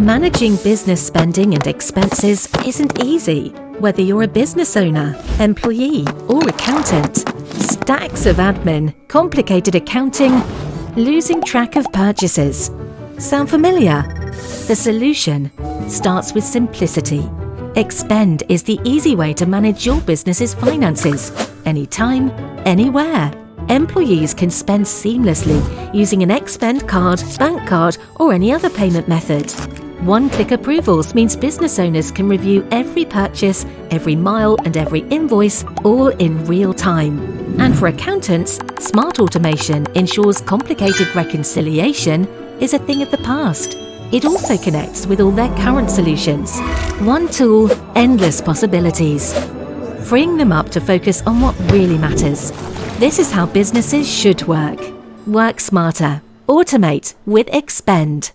Managing business spending and expenses isn't easy, whether you're a business owner, employee, or accountant. Stacks of admin, complicated accounting, losing track of purchases. Sound familiar? The solution starts with simplicity. Expend is the easy way to manage your business's finances, anytime, anywhere. Employees can spend seamlessly using an Expend card, bank card, or any other payment method. One-click approvals means business owners can review every purchase, every mile and every invoice all in real time. And for accountants, smart automation ensures complicated reconciliation is a thing of the past. It also connects with all their current solutions. One tool, endless possibilities. Freeing them up to focus on what really matters. This is how businesses should work. Work smarter. Automate with Expend.